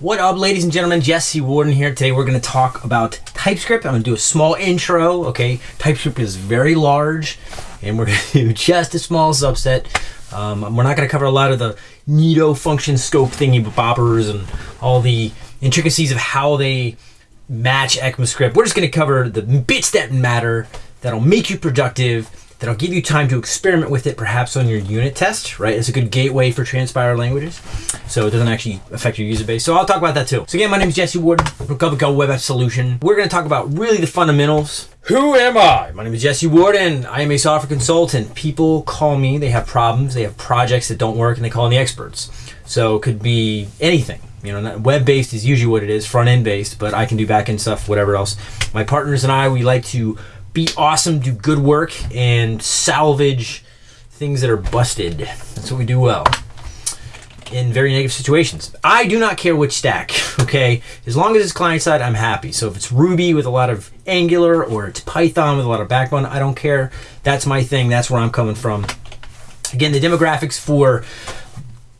What up, ladies and gentlemen? Jesse Warden here. Today we're going to talk about TypeScript. I'm going to do a small intro, okay? TypeScript is very large, and we're going to do just a small subset. Um, we're not going to cover a lot of the neato function scope thingy boppers and all the intricacies of how they match ECMAScript. We're just going to cover the bits that matter that'll make you productive that'll give you time to experiment with it perhaps on your unit test, right? It's a good gateway for transpiled languages. So it doesn't actually affect your user base. So I'll talk about that too. So again, my name is Jesse Ward from Go Web App Solution. We're going to talk about really the fundamentals. Who am I? My name is Jesse Warden. I am a software consultant. People call me, they have problems, they have projects that don't work, and they call in the experts. So it could be anything. You know, web-based is usually what it is, front-end based, but I can do back-end stuff, whatever else. My partners and I, we like to be awesome, do good work, and salvage things that are busted. That's what we do well in very negative situations. I do not care which stack, okay? As long as it's client side, I'm happy. So if it's Ruby with a lot of Angular or it's Python with a lot of backbone, I don't care. That's my thing. That's where I'm coming from. Again, the demographics for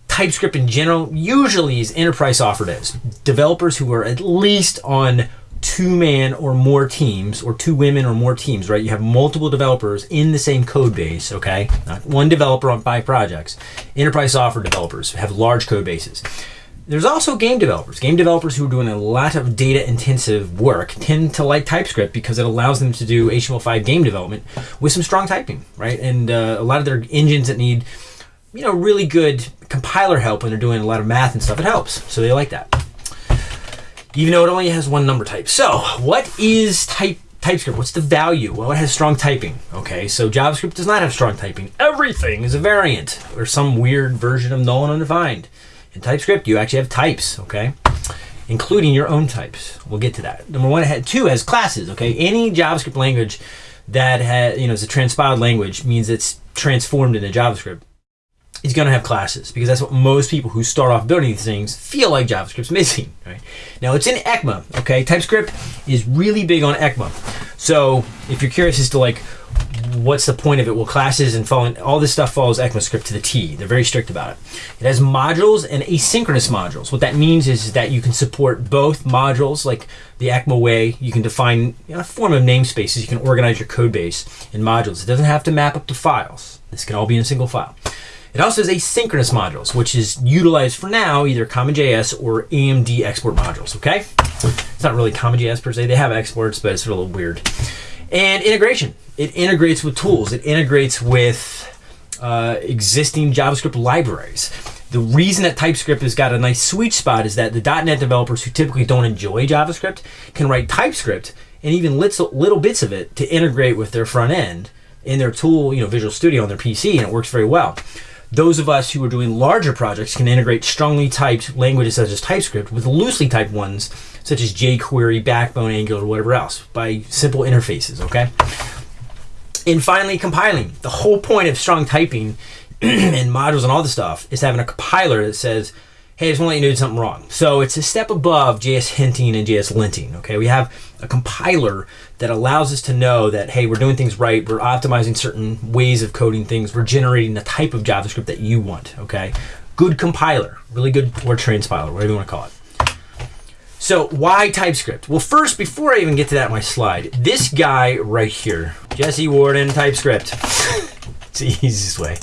TypeScript in general usually is enterprise software devs, developers who are at least on two man or more teams or two women or more teams, right? You have multiple developers in the same code base, okay? Not one developer on five projects. Enterprise software developers have large code bases. There's also game developers. Game developers who are doing a lot of data intensive work tend to like TypeScript because it allows them to do HTML5 game development with some strong typing, right? And uh, a lot of their engines that need, you know, really good compiler help when they're doing a lot of math and stuff, it helps. So they like that even though it only has one number type. So what is type TypeScript? What's the value? Well, it has strong typing. Okay, so JavaScript does not have strong typing. Everything is a variant or some weird version of null and undefined. In TypeScript, you actually have types, okay? Including your own types. We'll get to that. Number one, two has classes, okay? Any JavaScript language that has, you know, is a transpiled language means it's transformed into JavaScript is going to have classes because that's what most people who start off building these things feel like JavaScript's missing. Right now, it's in ECMA. Okay, TypeScript is really big on ECMA. So if you're curious as to like what's the point of it, well, classes and following all this stuff follows ECMAScript to the T. They're very strict about it. It has modules and asynchronous modules. What that means is that you can support both modules, like the ECMA way. You can define you know, a form of namespaces. You can organize your code base in modules. It doesn't have to map up to files. This can all be in a single file. It also has asynchronous modules, which is utilized for now either CommonJS or AMD export modules, okay? It's not really CommonJS per se. They have exports, but it's a little weird. And integration. It integrates with tools. It integrates with uh, existing JavaScript libraries. The reason that TypeScript has got a nice sweet spot is that the .NET developers who typically don't enjoy JavaScript can write TypeScript and even little, little bits of it to integrate with their front end in their tool, you know, Visual Studio on their PC, and it works very well. Those of us who are doing larger projects can integrate strongly typed languages such as TypeScript with loosely typed ones such as jQuery, Backbone, Angular, whatever else by simple interfaces, okay? And finally, compiling. The whole point of strong typing and modules and all this stuff is having a compiler that says, hey, I just want to let you know something wrong. So it's a step above JS hinting and JS linting. Okay, we have a compiler that allows us to know that hey, we're doing things right. We're optimizing certain ways of coding things. We're generating the type of JavaScript that you want. Okay, good compiler, really good or transpiler, whatever you want to call it. So why TypeScript? Well, first, before I even get to that my slide, this guy right here, Jesse Warden, TypeScript. it's the easiest way.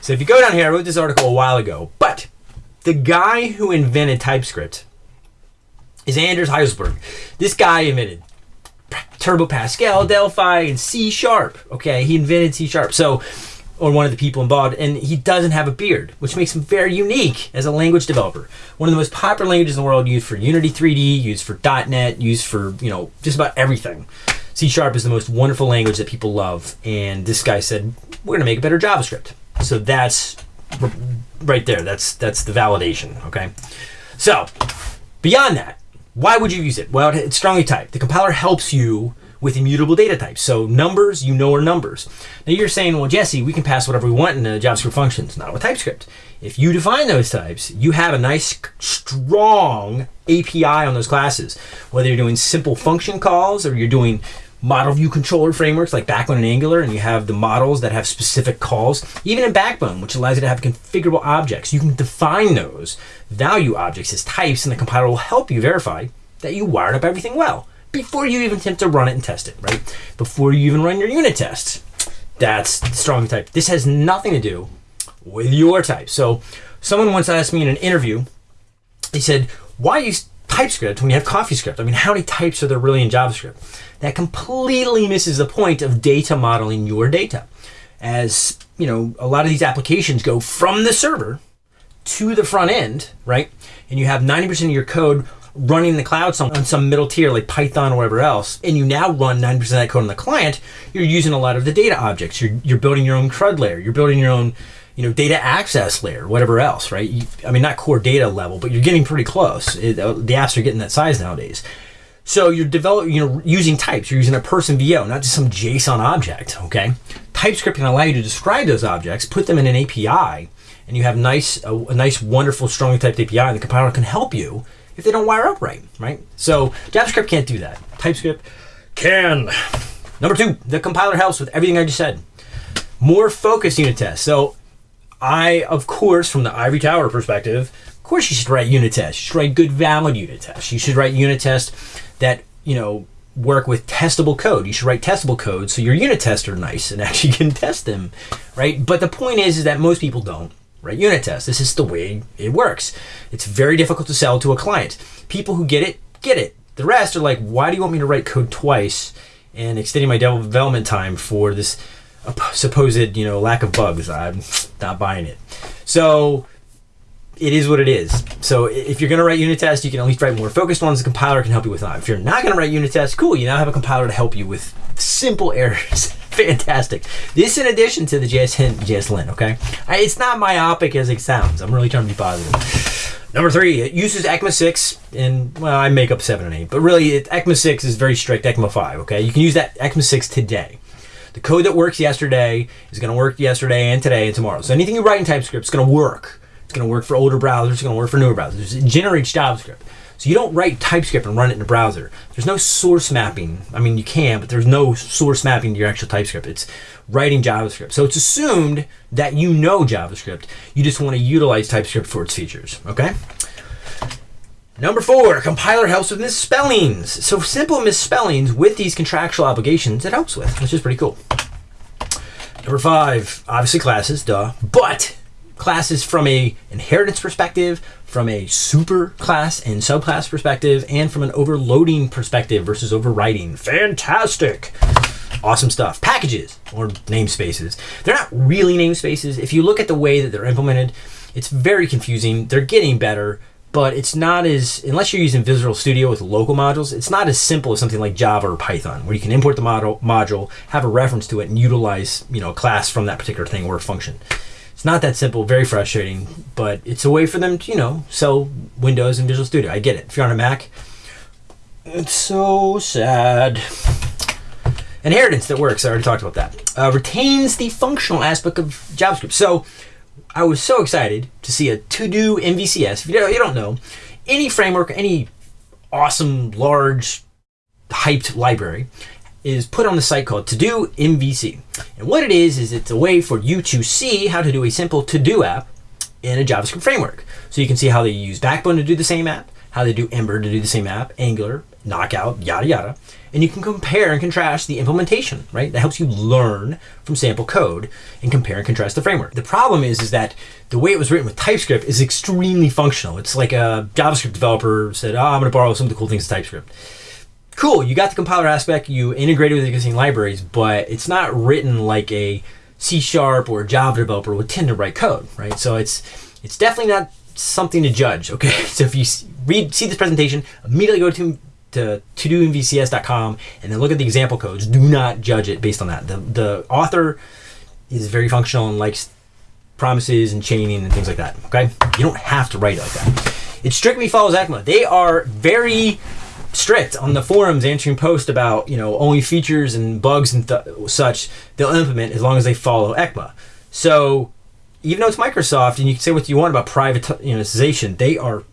So if you go down here, I wrote this article a while ago, but the guy who invented TypeScript is Anders Hejlsberg. This guy invented Turbo Pascal, Delphi, and C Sharp. Okay, he invented C Sharp. So, or one of the people involved, and he doesn't have a beard, which makes him very unique as a language developer. One of the most popular languages in the world, used for Unity 3D, used for .NET, used for you know just about everything. C Sharp is the most wonderful language that people love, and this guy said, "We're going to make a better JavaScript." So that's right there. That's that's the validation. Okay. So beyond that, why would you use it? Well, it's strongly typed. The compiler helps you with immutable data types. So numbers, you know, are numbers. Now you're saying, well, Jesse, we can pass whatever we want in a JavaScript functions. Not with TypeScript. If you define those types, you have a nice, strong API on those classes. Whether you're doing simple function calls or you're doing model view controller frameworks like Backbone and Angular, and you have the models that have specific calls, even in Backbone, which allows you to have configurable objects. You can define those value objects as types, and the compiler will help you verify that you wired up everything well before you even attempt to run it and test it, right? Before you even run your unit tests. That's strong type. This has nothing to do with your type. So someone once asked me in an interview, he said, why use TypeScript when you have CoffeeScript? I mean, how many types are there really in JavaScript? That completely misses the point of data modeling your data. As, you know, a lot of these applications go from the server to the front end, right? And you have 90% of your code running in the cloud on some middle tier like Python or whatever else, and you now run 90% of that code on the client, you're using a lot of the data objects. You're, you're building your own CRUD layer. You're building your own you know, data access layer, whatever else, right? You, I mean, not core data level, but you're getting pretty close. It, uh, the apps are getting that size nowadays. So you're developing, you know, using types. You're using a person VO, not just some JSON object. Okay, TypeScript can allow you to describe those objects, put them in an API, and you have nice, a, a nice, wonderful, strongly typed API. And the compiler can help you if they don't wire up right, right? So JavaScript can't do that. TypeScript can. Number two, the compiler helps with everything I just said. More focused unit tests. So I, of course, from the Ivory Tower perspective, of course you should write unit tests. You should write good valid unit tests. You should write unit tests that, you know, work with testable code. You should write testable code so your unit tests are nice and actually can test them, right? But the point is, is that most people don't write unit tests. This is the way it works. It's very difficult to sell to a client. People who get it, get it. The rest are like, why do you want me to write code twice and extending my development time for this supposed you know lack of bugs. I'm not buying it. So it is what it is. So if you're going to write unit tests, you can at least write more focused ones. The compiler can help you with that. If you're not going to write unit tests, cool. You now have a compiler to help you with simple errors. Fantastic. This in addition to the JSLint, JSLint okay? It's not myopic as it sounds. I'm really trying to be positive. Number three, it uses ECMA 6, and well, ECMA 7 and 8, but really, it, ECMA 6 is very strict, ECMA 5, okay? You can use that ECMA 6 today. The code that works yesterday is going to work yesterday and today and tomorrow. So anything you write in TypeScript is going to work. It's going to work for older browsers. It's going to work for newer browsers. It generates JavaScript. So you don't write TypeScript and run it in a browser. There's no source mapping. I mean, you can, but there's no source mapping to your actual TypeScript. It's writing JavaScript. So it's assumed that you know JavaScript. You just want to utilize TypeScript for its features. Okay? Number four, compiler helps with misspellings. So simple misspellings with these contractual obligations it helps with, which is pretty cool. Number five, obviously classes, duh. But classes from a inheritance perspective, from a super class and subclass perspective, and from an overloading perspective versus overriding. Fantastic. Awesome stuff. Packages or namespaces. They're not really namespaces. If you look at the way that they're implemented, it's very confusing. They're getting better but it's not as unless you're using Visual Studio with local modules, it's not as simple as something like Java or Python, where you can import the model module, have a reference to it, and utilize you know a class from that particular thing or a function. It's not that simple, very frustrating, but it's a way for them to you know sell Windows and Visual Studio. I get it. If you're on a Mac, it's so sad. Inheritance that works. I already talked about that. Uh, retains the functional aspect of JavaScript. So I was so excited to see a to-do MVCS. If you don't, know, any framework, any awesome, large, hyped library is put on the site called To-Do MVC. And what it is, is it's a way for you to see how to do a simple to-do app in a JavaScript framework. So you can see how they use Backbone to do the same app, how they do Ember to do the same app, Angular, Knockout, yada yada. And you can compare and contrast the implementation, right? That helps you learn from sample code and compare and contrast the framework. The problem is, is that the way it was written with TypeScript is extremely functional. It's like a JavaScript developer said, oh, I'm going to borrow some of the cool things of TypeScript. Cool, you got the compiler aspect, you integrated with existing libraries, but it's not written like a C Sharp or Java developer would tend to write code, right? So it's it's definitely not something to judge, okay? So if you read, see this presentation, immediately go to to todomvcs.com and then look at the example codes. Do not judge it based on that. The, the author is very functional and likes promises and chaining and things like that. Okay, you don't have to write it like that. It strictly follows ECMA. They are very strict on the forums answering posts about you know only features and bugs and such they'll implement as long as they follow ECMA. So even though it's Microsoft and you can say what you want about privatization, they are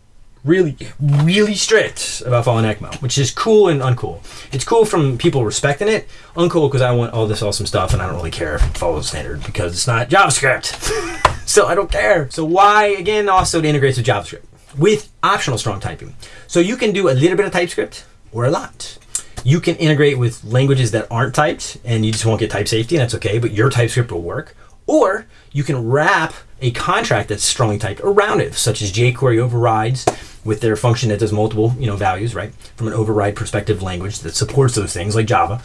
really, really strict about following ECMA, which is cool and uncool. It's cool from people respecting it, uncool because I want all this awesome stuff and I don't really care if it follows standard because it's not JavaScript. so I don't care. So why, again, also it integrates with JavaScript with optional strong typing. So you can do a little bit of TypeScript or a lot. You can integrate with languages that aren't typed and you just won't get type safety and that's okay, but your TypeScript will work. Or you can wrap a contract that's strongly typed around it, such as jQuery overrides with their function that does multiple you know values, right? From an override perspective language that supports those things like Java.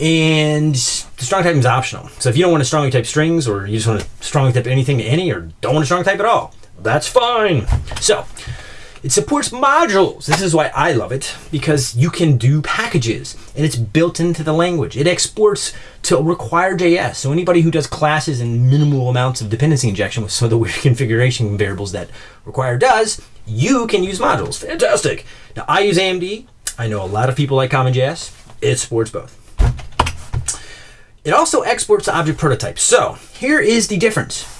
And the strong typing is optional. So if you don't want to strongly type strings or you just want to strongly type anything to any or don't want to strongly type at all, that's fine. So it supports modules. This is why I love it because you can do packages and it's built into the language. It exports to require.js. So anybody who does classes and minimal amounts of dependency injection with some of the weird configuration variables that require does, you can use modules. Fantastic. Now I use AMD. I know a lot of people like CommonJS. It supports both. It also exports to object prototypes. So here is the difference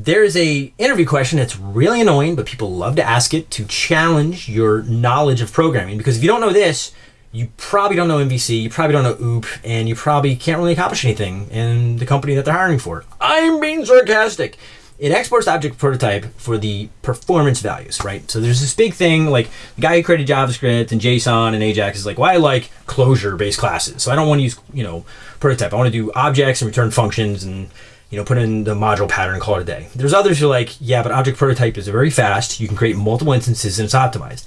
there's a interview question that's really annoying, but people love to ask it to challenge your knowledge of programming. Because if you don't know this, you probably don't know MVC, you probably don't know OOP, and you probably can't really accomplish anything in the company that they're hiring for. I'm being sarcastic. It exports object prototype for the performance values, right? So there's this big thing, like the guy who created JavaScript and JSON and Ajax is like, well, I like closure-based classes. So I don't want to use, you know, prototype. I want to do objects and return functions and you know, put in the module pattern and call it a day. There's others who are like, yeah, but object prototype is very fast. You can create multiple instances and it's optimized.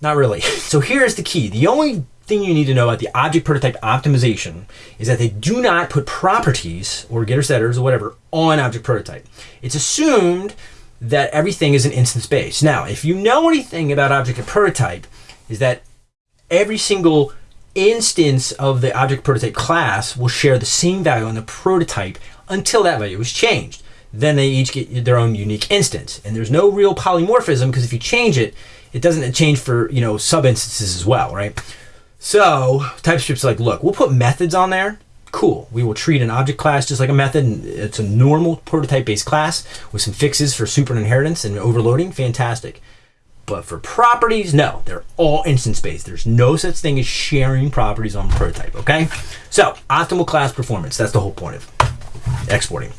Not really. So here's the key. The only thing you need to know about the object prototype optimization is that they do not put properties or getter setters or whatever on object prototype. It's assumed that everything is an instance based. Now, if you know anything about object prototype, is that every single instance of the object prototype class will share the same value on the prototype until that value is changed. Then they each get their own unique instance. And there's no real polymorphism because if you change it, it doesn't change for, you know, sub instances as well, right? So TypeScript's like, look, we'll put methods on there. Cool. We will treat an object class just like a method. It's a normal prototype based class with some fixes for super inheritance and overloading. Fantastic. But for properties, no, they're all instance based. There's no such thing as sharing properties on prototype, okay? So, optimal class performance, that's the whole point of exporting.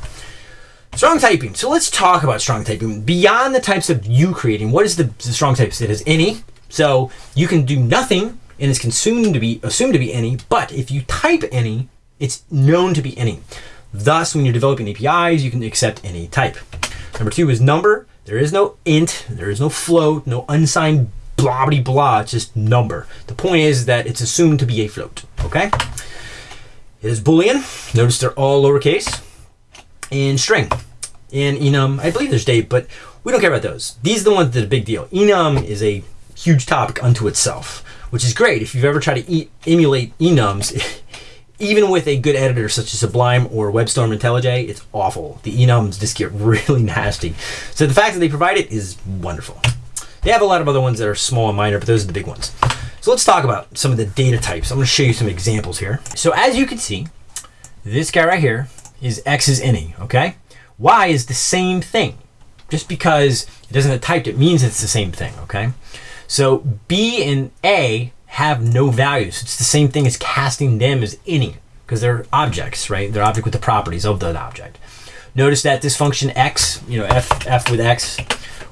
Strong typing. So let's talk about strong typing. Beyond the types of you creating, what is the, the strong types? It is any. So you can do nothing and it's consumed to be assumed to be any, but if you type any, it's known to be any. Thus, when you're developing APIs, you can accept any type. Number two is number. There is no int, there is no float, no unsigned blah blah blah. It's just number. The point is that it's assumed to be a float. Okay. It is Boolean. Notice they're all lowercase. And string. And enum, I believe there's date, but we don't care about those. These are the ones that are big deal. Enum is a huge topic unto itself, which is great. If you've ever tried to e emulate enums, even with a good editor such as Sublime or WebStorm IntelliJ, it's awful. The enums just get really nasty. So the fact that they provide it is wonderful. They have a lot of other ones that are small and minor, but those are the big ones. So let's talk about some of the data types. I'm going to show you some examples here. So as you can see, this guy right here is X is any, okay? Y is the same thing. Just because it doesn't have typed, it means it's the same thing, okay? So B and A have no values. It's the same thing as casting them as any because they're objects, right? They're object with the properties of the object. Notice that this function X, you know, F, F with X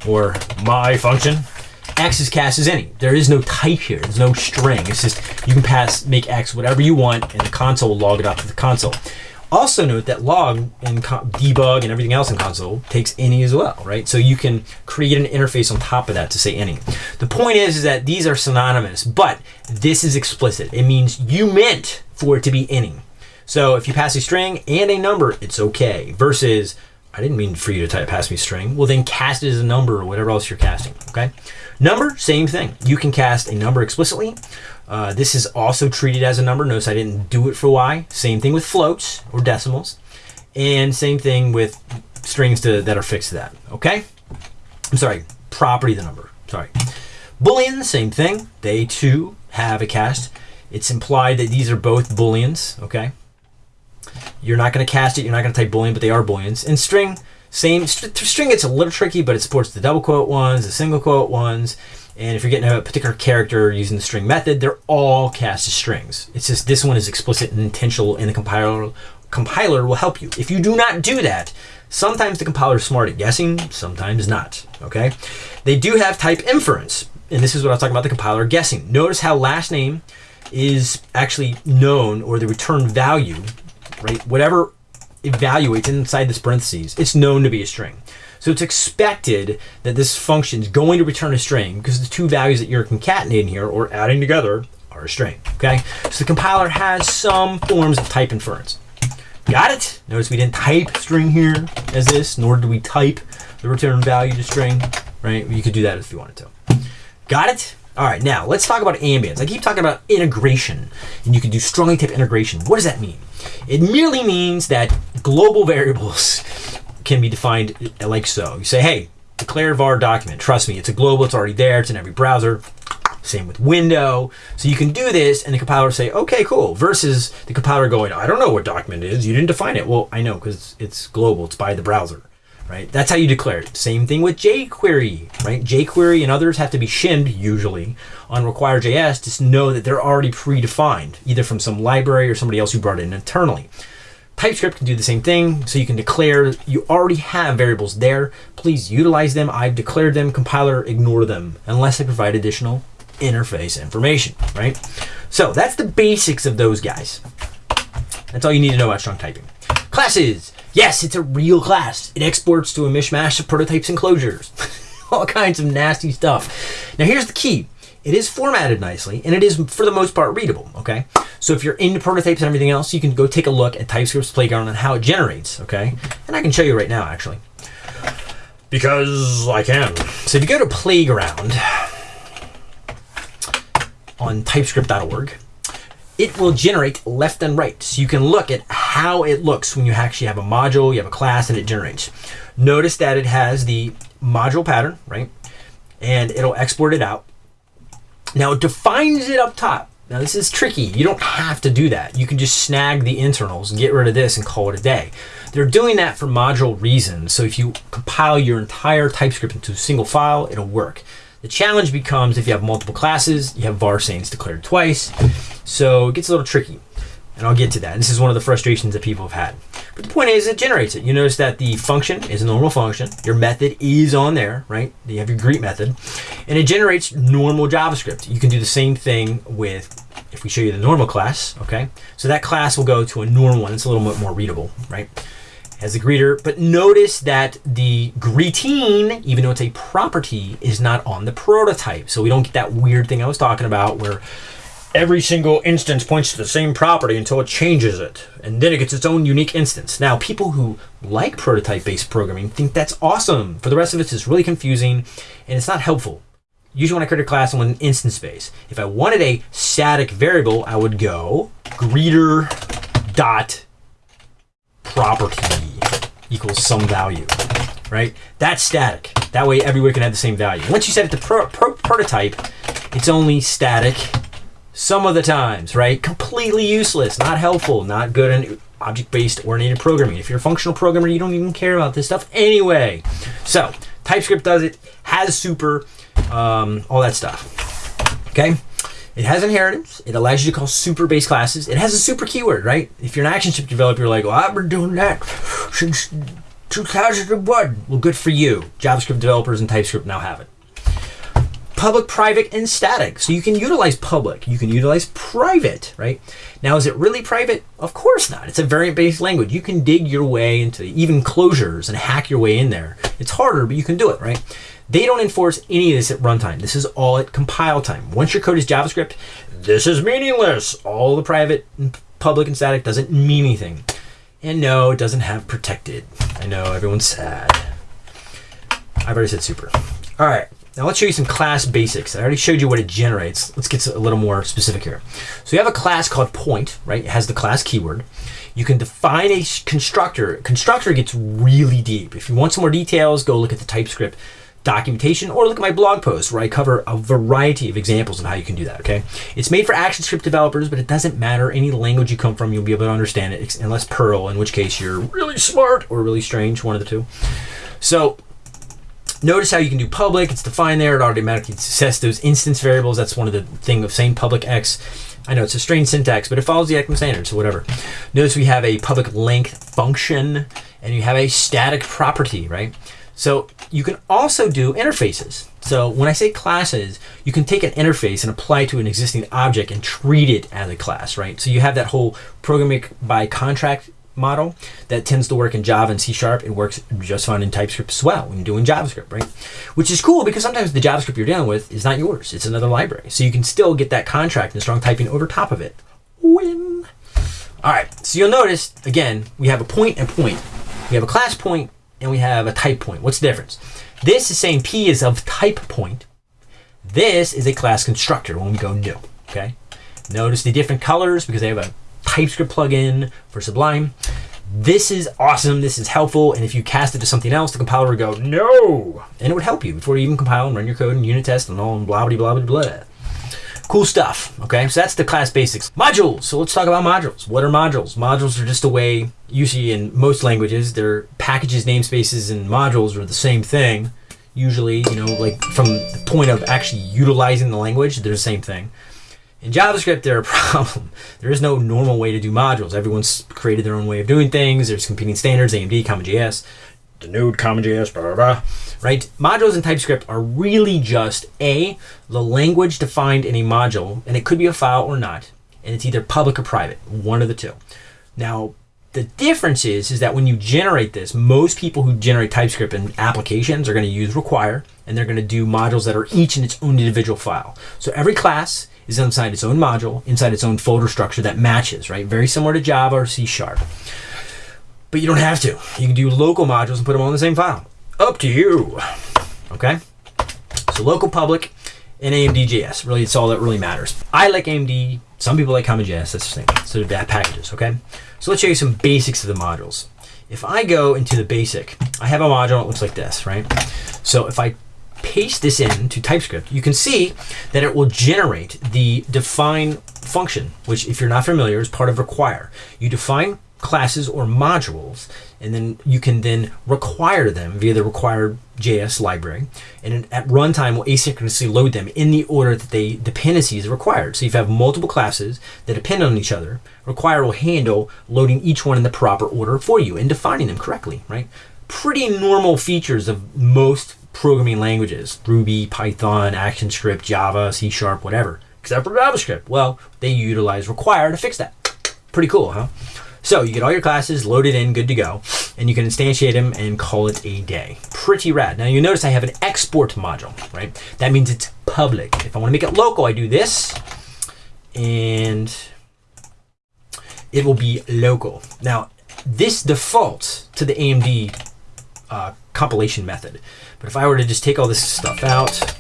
or my function, X is cast as any. There is no type here. There's no string. It's just you can pass make X whatever you want, and the console will log it up to the console. Also note that log and debug and everything else in console takes any as well, right? So you can create an interface on top of that to say any. The point is, is that these are synonymous, but this is explicit. It means you meant for it to be any. So if you pass a string and a number, it's okay. Versus, I didn't mean for you to type pass me string. Well, then cast it as a number or whatever else you're casting, okay? Number, same thing. You can cast a number explicitly. Uh, this is also treated as a number. Notice I didn't do it for Y. Same thing with floats or decimals. And same thing with strings to, that are fixed to that, okay? I'm sorry, property the number, sorry. Boolean, same thing. They too have a cast. It's implied that these are both Booleans, okay? You're not going to cast it, you're not going to type Boolean, but they are Booleans. And string, same string, it's a little tricky, but it supports the double quote ones, the single quote ones, And if you're getting a particular character using the string method, they're all cast as strings. It's just this one is explicit and intentional, and the compiler compiler will help you. If you do not do that, sometimes the compiler is smart at guessing, sometimes not. Okay, they do have type inference, and this is what I was talking about the compiler guessing. Notice how last name is actually known, or the return value, right? Whatever evaluates inside this parentheses, it's known to be a string. So it's expected that this function is going to return a string because the two values that you're concatenating here or adding together are a string, okay? So the compiler has some forms of type inference. Got it? Notice we didn't type string here as this, nor did we type the return value to string, right? You could do that if you wanted to. Got it? All right, now let's talk about ambience. I keep talking about integration, and you can do strongly typed integration. What does that mean? It merely means that global variables can be defined like so. You say, hey, declare var document. Trust me, it's a global, it's already there, it's in every browser. Same with window. So you can do this and the compiler say, okay, cool, versus the compiler going, I don't know what document is. You didn't define it. Well, I know because it's global, it's by the browser, right? That's how you declare it. Same thing with jQuery, right? jQuery and others have to be shimmed usually on require.js to know that they're already predefined, either from some library or somebody else who brought it in internally. TypeScript can do the same thing. So you can declare, you already have variables there. Please utilize them. I've declared them. Compiler, ignore them unless I provide additional interface information, right? So that's the basics of those guys. That's all you need to know about strong typing. Classes. Yes, it's a real class. It exports to a mishmash of prototypes and closures. all kinds of nasty stuff. Now here's the key. It is formatted nicely, and it is, for the most part, readable, okay? So if you're into prototypes and everything else, you can go take a look at TypeScript's Playground and how it generates, okay? And I can show you right now, actually. Because I can. So if you go to Playground on typescript.org, it will generate left and right. So you can look at how it looks when you actually have a module, you have a class, and it generates. Notice that it has the module pattern, right? And it'll export it out. Now it defines it up top. Now this is tricky. You don't have to do that. You can just snag the internals, get rid of this and call it a day. They're doing that for module reasons. So if you compile your entire TypeScript into a single file, it'll work. The challenge becomes if you have multiple classes, you have var __extends declared twice. So it gets a little tricky. And I'll get to that. This is one of the frustrations that people have had. But the point is, it generates it. You notice that the function is a normal function. Your method is on there, right? You have your greet method. And it generates normal JavaScript. You can do the same thing with, if we show you the normal class, okay? So that class will go to a normal one. It's a little bit more readable, right? As a greeter. But notice that the greeting, even though it's a property, is not on the prototype. So we don't get that weird thing I was talking about where every single instance points to the same property until it changes it. And then it gets its own unique instance. Now, people who like prototype-based programming think that's awesome. For the rest of us, it's really confusing and it's not helpful. Usually when I create a class, I want an instance space. If I wanted a static variable, I would go greeter dot property equals some value, right? That's static. That way everywhere can have the same value. Once you set it to pro pro prototype, it's only static some of the times, right? Completely useless, not helpful, not good in object-based oriented programming. If you're a functional programmer, you don't even care about this stuff anyway. So TypeScript does it, has super, um, all that stuff. Okay. It has inheritance. It allows you to call super base classes. It has a super keyword, right? If you're an action ActionScript developer, you're like, well, I've been doing that since 2001. Well, good for you. JavaScript developers and TypeScript now have it public, private, and static. So you can utilize public, you can utilize private, right? Now, is it really private? Of course not. It's a variant-based language. You can dig your way into even closures and hack your way in there. It's harder, but you can do it, right? They don't enforce any of this at runtime. This is all at compile time. Once your code is JavaScript, this is meaningless. All the private, and public, and static doesn't mean anything. And no, it doesn't have protected. I know, everyone's sad. I've already said super. All right. Now let's show you some class basics. I already showed you what it generates. Let's get a little more specific here. So you have a class called point, right? It has the class keyword. You can define a constructor. Constructor gets really deep. If you want some more details, go look at the TypeScript documentation or look at my blog post where I cover a variety of examples of how you can do that, okay? It's made for ActionScript developers, but it doesn't matter any language you come from, you'll be able to understand it, unless Perl, in which case you're really smart or really strange, one of the two. So Notice how you can do public. It's defined there. It automatically sets those instance variables. That's one of the thing of saying public X. I know it's a strange syntax, but it follows the ECMA standard, so whatever. Notice we have a public length function, and you have a static property, right? So you can also do interfaces. So when I say classes, you can take an interface and apply it to an existing object and treat it as a class, right? So you have that whole programming by contract model that tends to work in Java and C Sharp. It works just fine in TypeScript as well when you're doing JavaScript, right? Which is cool because sometimes the JavaScript you're dealing with is not yours. It's another library. So you can still get that contract and strong typing over top of it. Win. All right, so you'll notice, again, we have a point and point. We have a class point and we have a type point. What's the difference? This is saying P is of type point. This is a class constructor when we go new, okay? Notice the different colors because they have a TypeScript plugin for Sublime. This is awesome. This is helpful. And if you cast it to something else, the compiler would go, no. And it would help you before you even compile and run your code and unit test and all and blah, blah, blah, blah, blah. Cool stuff. Okay, so that's the class basics. Modules. So let's talk about modules. What are modules? Modules are just a way, usually in most languages, their packages, namespaces, and modules are the same thing. Usually, you know, like from the point of actually utilizing the language, they're the same thing. In JavaScript, they're a problem. There is no normal way to do modules. Everyone's created their own way of doing things. There's competing standards, AMD, CommonJS, the Node, CommonJS, blah, blah, blah. Right? Modules in TypeScript are really just A, the language defined in a module, and it could be a file or not, and it's either public or private, one of the two. Now, the difference is, is that when you generate this, most people who generate TypeScript in applications are going to use require, and they're going to do modules that are each in its own individual file. So every class is inside its own module, inside its own folder structure that matches, right? Very similar to Java or C Sharp. But you don't have to. You can do local modules and put them all in the same file. Up to you. Okay? So local public and AMD.js. Really, it's all that really matters. I like AMD. Some people like CommonJS. That's the thing. So they're packages, okay? So let's show you some basics of the modules. If I go into the basic, I have a module that looks like this, right? So if I paste this into TypeScript, you can see that it will generate the define function, which if you're not familiar is part of require. You define classes or modules, and then you can then require them via the required JS library. And at runtime, will asynchronously load them in the order that they dependencies are required. So if you have multiple classes that depend on each other, require will handle loading each one in the proper order for you and defining them correctly, right? Pretty normal features of most programming languages, Ruby, Python, ActionScript, Java, C Sharp, whatever, except for JavaScript. Well, they utilize require to fix that. Pretty cool, huh? So you get all your classes loaded in, good to go, and you can instantiate them and call it a day. Pretty rad. Now you notice I have an export module, right? That means it's public. If I want to make it local, I do this, and it will be local. Now, this defaults to the AMD uh, compilation method. But if I were to just take all this stuff out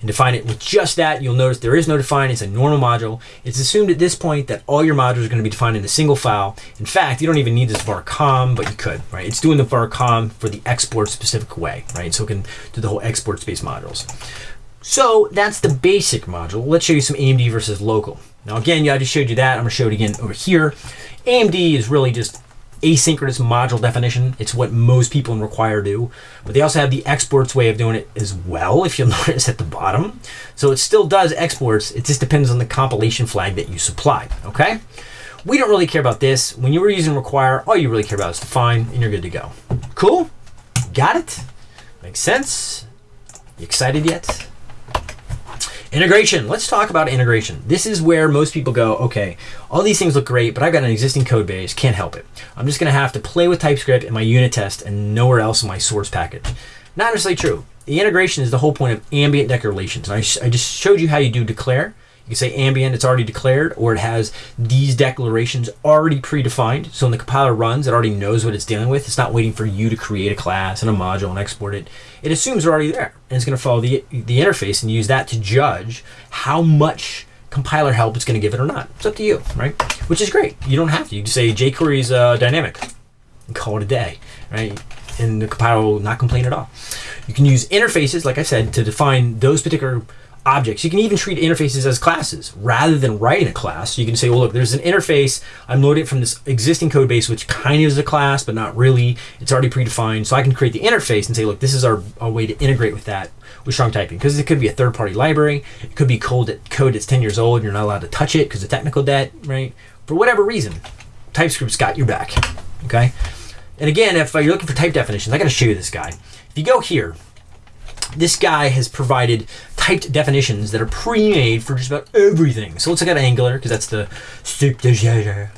and define it with just that, you'll notice there is no define. It's a normal module. It's assumed at this point that all your modules are going to be defined in a single file. In fact, you don't even need this varcom, but you could, right? It's doing the varcom for the export specific way, right? So it can do the whole export space modules. So that's the basic module. Let's show you some AMD versus local. Now again, yeah, I just showed you that. I'm gonna show it again over here. AMD is really just asynchronous module definition. It's what most people in Require do. But they also have the exports way of doing it as well, if you'll notice at the bottom. So it still does exports. It just depends on the compilation flag that you supply, okay? We don't really care about this. When you were using Require, all you really care about is define, and you're good to go. Cool? Got it? Makes sense? You excited yet? Integration. Let's talk about integration. This is where most people go, okay, all these things look great, but I've got an existing code base, can't help it. I'm just gonna have to play with TypeScript in my unit test and nowhere else in my source package. Not necessarily true. The integration is the whole point of ambient declarations. I, I just showed you how you do declare. You can say ambient, it's already declared, or it has these declarations already predefined. So when the compiler runs, it already knows what it's dealing with. It's not waiting for you to create a class and a module and export it. It assumes they're already there. And it's going to follow the, the interface and use that to judge how much compiler help it's going to give it or not. It's up to you, right? Which is great. You don't have to. You can say jQuery is uh, dynamic and call it a day, right? And the compiler will not complain at all. You can use interfaces, like I said, to define those particular objects. You can even treat interfaces as classes rather than writing a class. You can say, well, look, there's an interface. I'm loading it from this existing code base, which kind of is a class, but not really. It's already predefined. So I can create the interface and say, look, this is our, our way to integrate with that with strong typing because it could be a third party library. It could be code, that, code that's 10 years old and you're not allowed to touch it because of technical debt, right? For whatever reason, TypeScript's got your back, okay? And again, if uh, you're looking for type definitions, I got to show you this guy. If you go here, this guy has provided typed definitions that are pre-made for just about everything. So let's look at Angular, because that's the soup de jour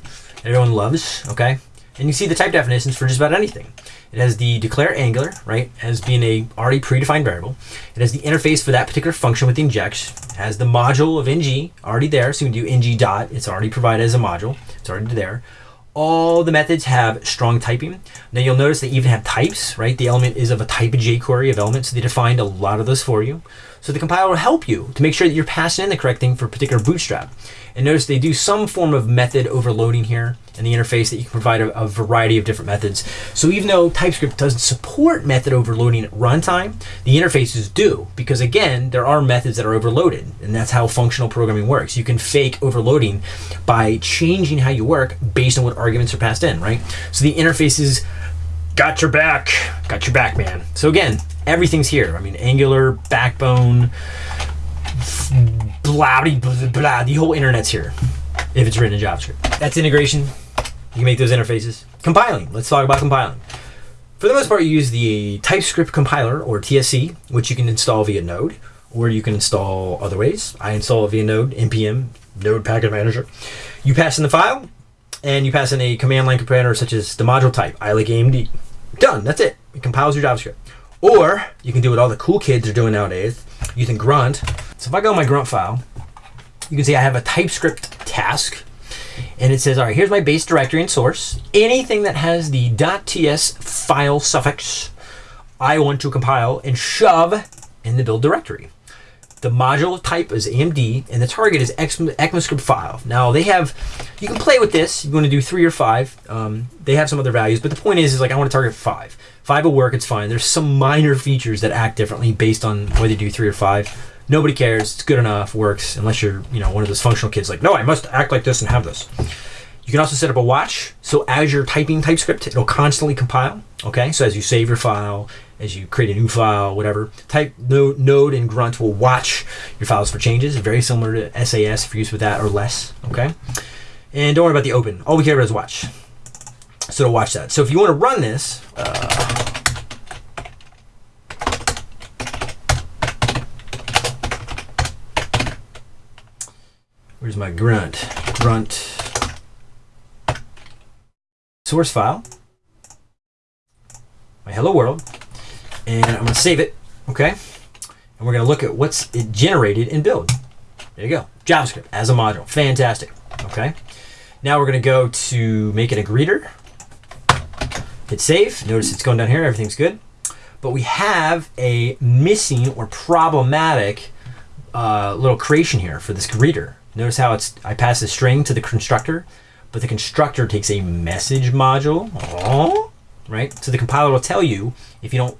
everyone loves, okay? And you see the type definitions for just about anything. It has the declare Angular, right, as being a already predefined variable. It has the interface for that particular function with the inject. It has the module of ng already there, so you can do ng dot. It's already provided as a module. It's already there all the methods have strong typing. Now you'll notice they even have types, right? The element is of a type of jQuery of elements, so they defined a lot of those for you. So the compiler will help you to make sure that you're passing in the correct thing for a particular bootstrap. And notice they do some form of method overloading here in the interface that you can provide a, a, variety of different methods. So even though TypeScript doesn't support method overloading at runtime, the interfaces do, because again, there are methods that are overloaded, and that's how functional programming works. You can fake overloading by changing how you work based on what arguments are passed in, right? So the interfaces got your back, got your back, man. So again, everything's here. I mean, Angular, Backbone, blah, blah, blah, the whole internet's here if it's written in JavaScript. That's integration. You can make those interfaces. Compiling. Let's talk about compiling. For the most part, you use the TypeScript compiler or TSC, which you can install via Node, or you can install other ways. I install via Node, npm, Node Package Manager. You pass in the file, and you pass in a command line comparator such as the module type, I like AMD. Done. That's it. It compiles your JavaScript. Or you can do what all the cool kids are doing nowadays using Grunt. So if I go in my Grunt file, you can see I have a TypeScript task and it says, all right, here's my base directory and source. Anything that has the .ts file suffix, I want to compile and shove in the build directory. The module type is AMD, and the target is ECMAScript five. Now they have, you can play with this. You want to do three or five. Um, they have some other values, but the point is, is like I want to target five. Five will work. It's fine. There's some minor features that act differently based on whether you do three or five. Nobody cares. It's good enough. Works unless you're, you know, one of those functional kids. Like, no, I must act like this and have this. You can also set up a watch. So as you're typing TypeScript, it'll constantly compile. Okay. So as you save your file, as you create a new file, whatever, type node, and grunt will watch your files for changes. Very similar to Sass for use with that or less. Okay. And don't worry about the open. All we care about is watch. So to watch that. So if you want to run this, uh, where's my grunt? Grunt source file, my hello world, and I'm going to save it, okay? And we're going to look at what's it generated in build. There you go, JavaScript as a module, fantastic, okay? Now we're going to go to make it a greeter, hit save, notice it's going down here, everything's good. But we have a missing or problematic uh, little creation here for this greeter. Notice how it's I pass a string to the constructor but the constructor takes a message module, oh, right? So the compiler will tell you if you don't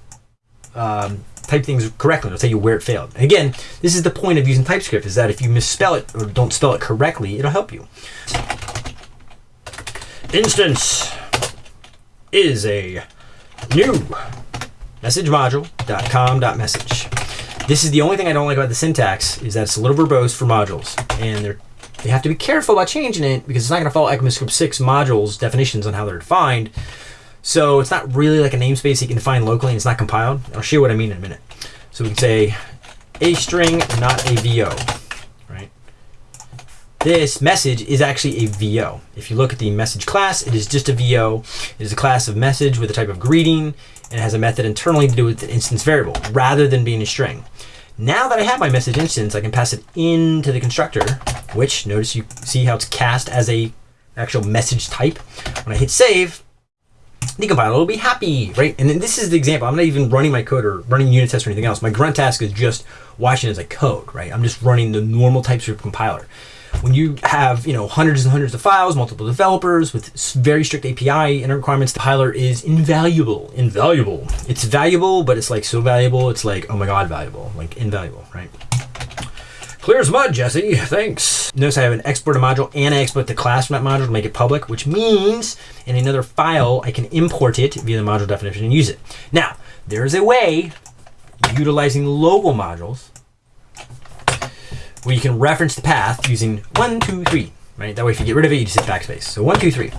um, type things correctly, it'll tell you where it failed. Again, this is the point of using TypeScript is that if you misspell it or don't spell it correctly, it'll help you. Instance is a new message module.com.message. This is the only thing I don't like about the syntax is that it's a little verbose for modules and they're they have to be careful about changing it because it's not going to follow ECMAScript 6 modules definitions on how they're defined. So it's not really like a namespace you can define locally and it's not compiled. I'll show you what I mean in a minute. So we can say a string, not a VO? This message is actually a VO. If you look at the message class, it is just a VO. It is a class of message with a type of greeting and it has a method internally to do with an instance variable rather than being a string. Now that I have my message instance, I can pass it into the constructor, which notice you see how it's cast as a actual message type. When I hit save, the compiler will be happy, right? And then this is the example. I'm not even running my code or running unit tests or anything else. My grunt task is just watching as I code, right? I'm just running the normal TypeScript compiler when you have you know hundreds and hundreds of files, multiple developers with very strict API and requirements, the compiler is invaluable. Invaluable. It's valuable, but it's like so valuable. It's like oh my god, valuable. Like invaluable, right? Clear as mud, Jesse. Thanks. Notice I have an export module and I export the class from that module to make it public, which means in another file, I can import it via the module definition and use it. Now, there's a way utilizing local modules where you can reference the path using one, two, three, right? That way, if you get rid of it, you just hit backspace. So one, two, three.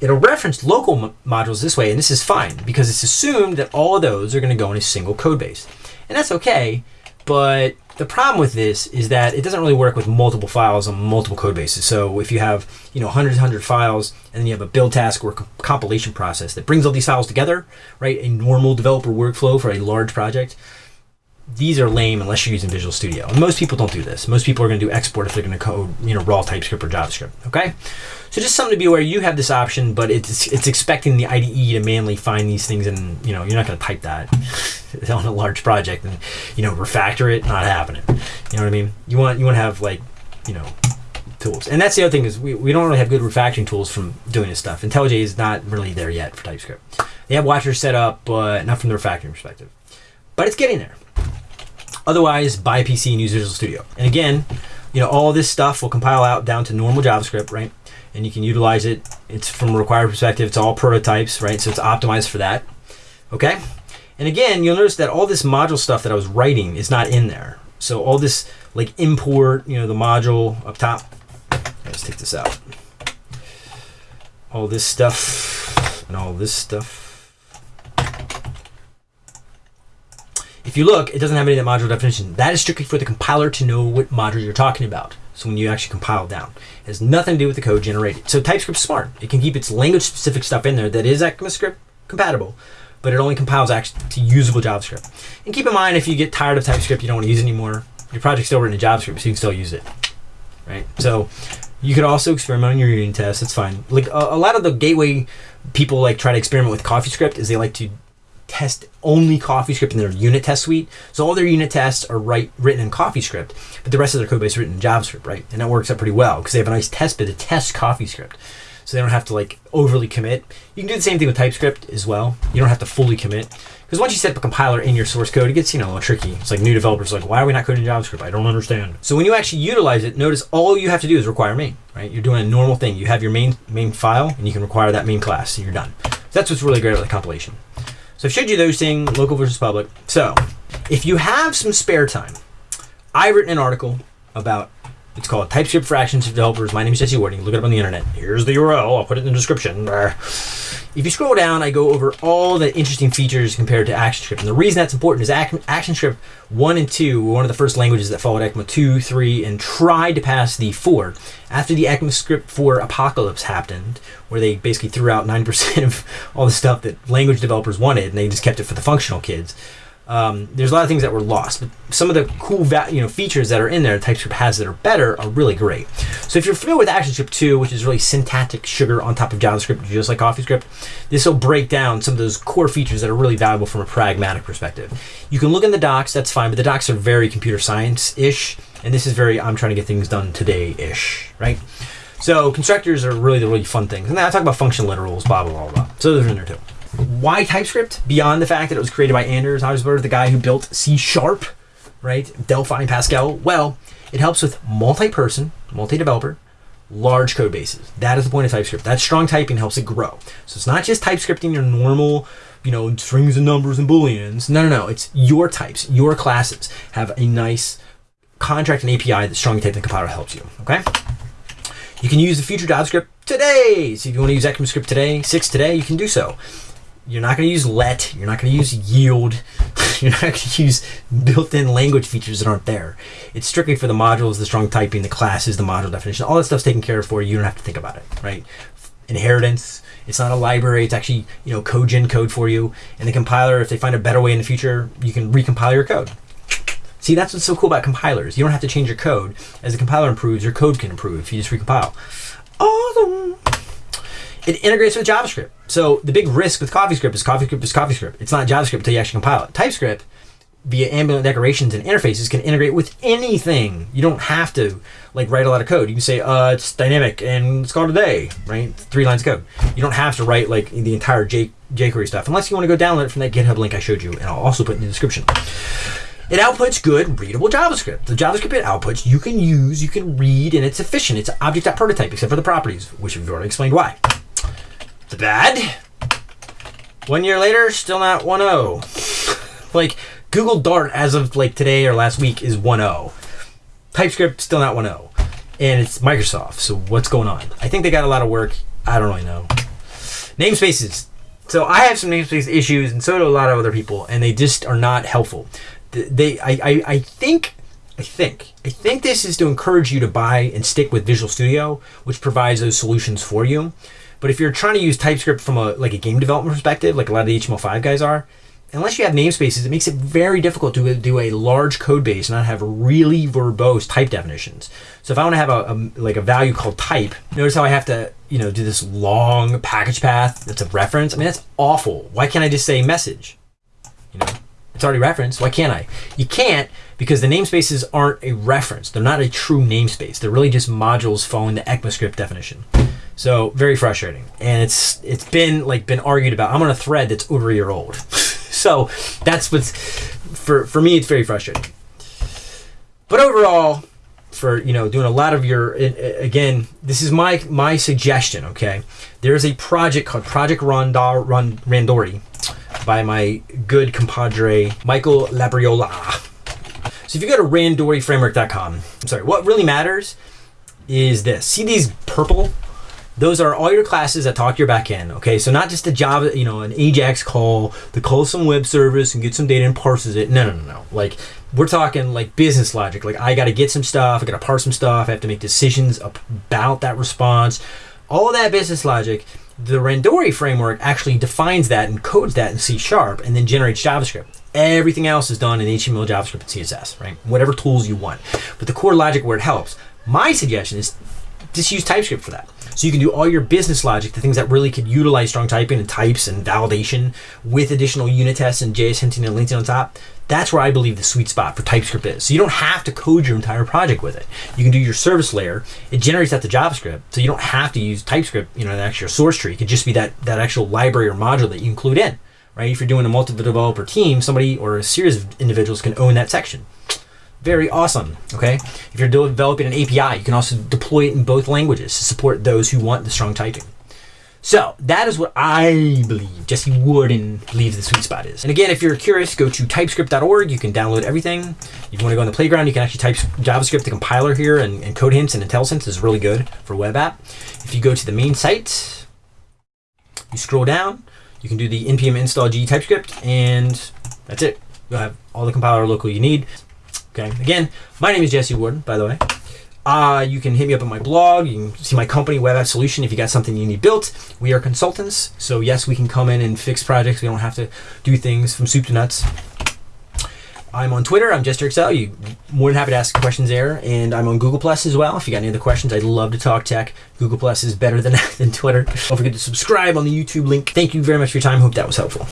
It'll reference local modules this way, and this is fine because it's assumed that all of those are going to go in a single code base. And that's okay, but the problem with this is that it doesn't really work with multiple files on multiple code bases. So if you have, you know, hundreds hundred files and then you have a build task or compilation process that brings all these files together, right? A normal developer workflow for a large project, these are lame unless you're using Visual Studio. And most people don't do this. Most people are going to do export if they're going to code, you know, raw TypeScript or JavaScript. Okay, so just something to be aware. You have this option, but it's it's expecting the IDE to manually find these things, and you know, you're not going to type that on a large project and you know refactor it. Not happening. You know what I mean? You want you want to have like you know tools. And that's the other thing is we, we don't really have good refactoring tools from doing this stuff. IntelliJ is not really there yet for TypeScript. They have watchers set up, but not from the refactoring perspective. But it's getting there. Otherwise, buy a PC and use Visual Studio. And again, you know, all this stuff will compile out down to normal JavaScript, right? And you can utilize it. It's from a required perspective, it's all prototypes, right? So it's optimized for that. Okay? And again, you'll notice that all this module stuff that I was writing is not in there. So all this like import, you know, the module up top. Let's take this out. All this stuff and all this stuff If you look, it doesn't have any of that module definition. That is strictly for the compiler to know what module you're talking about. So when you actually compile down, it has nothing to do with the code generated. So TypeScript's smart. It can keep its language-specific stuff in there that is ECMAScript compatible, but it only compiles actually to usable JavaScript. And keep in mind, if you get tired of TypeScript, you don't want to use anymore, your project's still written in JavaScript, so you can still use it. Right? So you could also experiment on your unit tests. It's fine. Like a, a lot of the gateway people like try to experiment with CoffeeScript is they like to test only CoffeeScript in their unit test suite. So all their unit tests are write, written in CoffeeScript, but the rest of their code base is written in JavaScript, right? And that works out pretty well because they have a nice test bed to test CoffeeScript. So they don't have to like overly commit. You can do the same thing with TypeScript as well. You don't have to fully commit. Because once you set up a compiler in your source code, it gets, you know, a little tricky. It's like new developers like, why are we not coding JavaScript? I don't understand. So when you actually utilize it, notice all you have to do is require main, right? You're doing a normal thing. You have your main main file and you can require that main class, so you're done. So that's what's really great about the compilation. So I've showed you those things, local versus public. So if you have some spare time, I've written an article about it's called TypeScript for ActionScript Developers. My name is Jesse Warden. Look it up on the internet. Here's the URL. I'll put it in the description. If you scroll down, I go over all the interesting features compared to ActionScript. And the reason that's important is ActionScript 1 and 2 were one of the first languages that followed ECMA 2, 3, and tried to pass the 4. After the ECMAScript 4 apocalypse happened, where they basically threw out 9% of all the stuff that language developers wanted, and they just kept it for the functional kids, um, there's a lot of things that were lost, but some of the cool you know features that are in there TypeScript has that are better are really great. So if you're familiar with ActionScript 2, which is really syntactic sugar on top of JavaScript, just like CoffeeScript, this will break down some of those core features that are really valuable from a pragmatic perspective. You can look in the docs, that's fine, but the docs are very computer science-ish, and this is very I'm trying to get things done today-ish, right? So constructors are really the really fun things. And then I talk about function literals, blah, blah, blah, blah. So those are in there too. Why TypeScript? Beyond the fact that it was created by Anders Hejlsberg, the guy who built C Sharp, right? Delphi and Pascal. Well, it helps with multi-person, multi-developer, large code bases. That is the point of TypeScript. That strong typing helps it grow. So it's not just TypeScripting your normal, you know, strings and numbers and booleans. No, no, no. It's your types, your classes have a nice contract and API that strongly typed the compiler helps you. Okay. You can use the future JavaScript today. So if you want to use ECMAScript today, six today, you can do so. You're not going to use let. You're not going to use yield. you're not going to use built-in language features that aren't there. It's strictly for the modules, the strong typing, the classes, the module definition. All that stuff's taken care of for you. You don't have to think about it, right? Inheritance. It's not a library. It's actually you know code gen code for you. And the compiler, if they find a better way in the future, you can recompile your code. See, that's what's so cool about compilers. You don't have to change your code. As the compiler improves, your code can improve if you just recompile. Awesome. It integrates with JavaScript. So the big risk with CoffeeScript is CoffeeScript is CoffeeScript. It's not JavaScript until you actually compile it. TypeScript, via ambient declarations and interfaces, can integrate with anything. You don't have to like write a lot of code. You can say, uh, it's dynamic and it's called a day, right? Three lines of code. You don't have to write like the entire J- jQuery stuff unless you want to go download it from that GitHub link I showed you, and I'll also put in the description. it outputs good, readable JavaScript. The JavaScript it outputs you can use, you can read, and it's efficient. It's object.prototype, except for the properties, which we've already explained why. The bad, one year later, still not 1.0. like Google Dart as of like today or last week is 1.0. TypeScript still not 1.0. And it's Microsoft. So what's going on? I think they got a lot of work. I don't really know. Namespaces. So I have some namespace issues, and so do a lot of other people, and they just are not helpful. They, I, I, I think, I think, I think this is to encourage you to buy and stick with Visual Studio, which provides those solutions for you. But if you're trying to use TypeScript from a like a game development perspective, like a lot of the HTML5 guys are, unless you have namespaces, it makes it very difficult to uh, do a large code base and not have really verbose type definitions. So if I want to have a, a, like a value called type, notice how I have to you know do this long package path that's a reference. I mean that's awful. Why can't I just say message? You know, it's already referenced. Why can't I? You can't because the namespaces aren't a reference. They're not a true namespace. They're really just modules following the ECMAScript definition. So very frustrating, and it's it's been like been argued about. I'm on a thread that's over a year old. so that's what's for for me. It's very frustrating. But overall, for you know doing a lot of your again, this is my my suggestion. Okay, there's a project called Project Randori by my good compadre Michael Labriola. So if you go to randoriframework.com, I'm sorry, what really matters is this. See these purple those are all your classes that talk your backend. Okay, so not just a Java, you know, an AJAX call that calls some web service and gets some data and parses it. No, no, no, no. Like we're talking like business logic. Like I got to get some stuff, I got to parse some stuff, I have to make decisions about that response. All that business logic. The Randori framework actually defines that and codes that in C sharp and then generates JavaScript. Everything else is done in HTML, JavaScript, and CSS, right? Whatever tools you want. But the core logic where it helps. My suggestion is just use TypeScript for that. So you can do all your business logic, the things that really could utilize strong typing and types and validation with additional unit tests and JS hinting and linting on top. That's where I believe the sweet spot for TypeScript is. So you don't have to code your entire project with it. You can do your service layer. It generates that to JavaScript, so you don't have to use TypeScript, you know, the actual source tree. It could just be that that actual library or module that you include in, right? If you're doing a multiple developer team, somebody or a series of individuals can own that section very awesome. Okay, if you're developing an API, you can also deploy it in both languages to support those who want the strong typing. So that is what I believe Jesse Warden believes the sweet spot is. And again, if you're curious, go to typescript.org. You can download everything. If you want to go on the playground, you can actually type JavaScript. The compiler here and, and code hints and IntelliSense is really good for web app. If you go to the main site, you scroll down, you can do the npm install g TypeScript, and that's it. You'll have all the compiler local you need. Okay. Again, my name is Jesse Warden, by the way. Uh, you can hit me up on my blog. You can see my company, Web App Solution, if you got something you need built. We are consultants. So, yes, we can come in and fix projects. We don't have to do things from soup to nuts. I'm on Twitter. I'm JesterXL. You more than happy to ask questions there, and I'm on Google Plus as well. If you got any other questions, I'd love to talk tech. Google Plus is better than than Twitter. Don't forget to subscribe on the YouTube link. Thank you very much for your time. Hope that was helpful.